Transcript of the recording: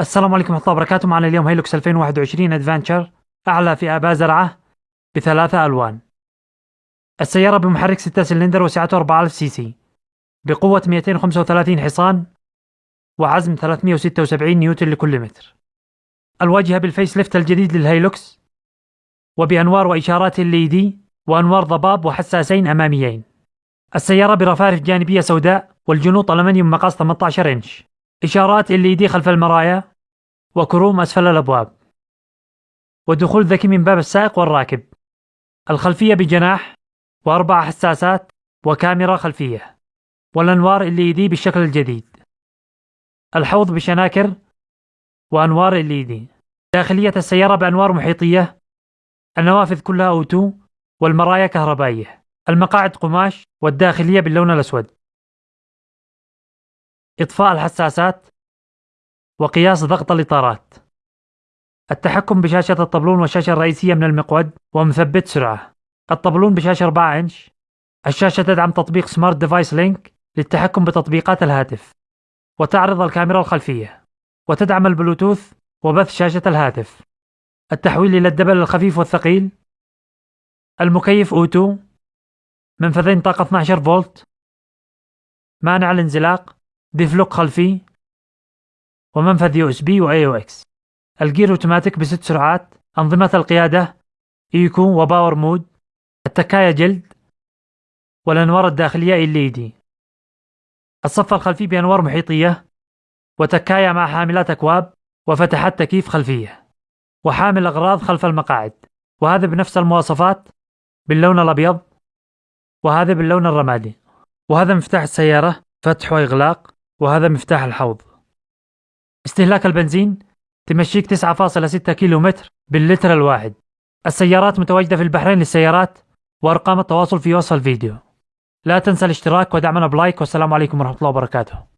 السلام عليكم ورحمة الله وبركاته. معنا اليوم هيلوكس 2021 Adventure أعلى فئة بازرعة بثلاثة ألوان. السيارة بمحرك 6 سلندر وسعته 4000 سي سي. بقوة 235 حصان وعزم 376 نيوتن لكل متر. الواجهة بال facelift الجديد للهيلوكس وبأنوار وإشارات LED وأنوار ضباب وحساسين أماميين. السيارة برفارف جانبية سوداء والجنوط ألمنيوم مقاس 18 إنش. إشارات ال دي خلف المرايا وكروم أسفل الأبواب. ودخول ذكي من باب السائق والراكب. الخلفية بجناح وأربع حساسات وكاميرا خلفية. والأنوار LED بالشكل الجديد. الحوض بشناكر وأنوار LED داخلية السيارة بأنوار محيطية. النوافذ كلها أوتو والمرايا كهربائية. المقاعد قماش والداخلية باللون الأسود. إطفاء الحساسات وقياس ضغط الإطارات. التحكم بشاشة الطبلون والشاشة الرئيسية من المقود ومثبت سرعة. الطبلون بشاشة 4 إنش. الشاشة تدعم تطبيق Smart Device Link للتحكم بتطبيقات الهاتف. وتعرض الكاميرا الخلفية. وتدعم البلوتوث وبث شاشة الهاتف. التحويل إلى الدبل الخفيف والثقيل. المكيف auto. منفذين طاقة 12 فولت. مانع الانزلاق. diff lock خلفي. ومنفذ USB و AUX الجير أوتوماتيك بست سرعات أنظمة القيادة eco و power mode التكاية جلد والأنوار الداخلية LED. الصف الخلفي بأنوار محيطية وتكاية مع حاملات أكواب وفتحات تكييف خلفية وحامل أغراض خلف المقاعد. وهذا بنفس المواصفات باللون الأبيض وهذا باللون الرمادي. وهذا مفتاح السيارة فتح وإغلاق. وهذا مفتاح الحوض. استهلاك البنزين تمشيك 9.6 كيلو متر باللتر الواحد. السيارات متواجدة في البحرين للسيارات وأرقام التواصل في وصف الفيديو. لا تنسى الاشتراك ودعمنا بلايك والسلام عليكم ورحمة الله وبركاته.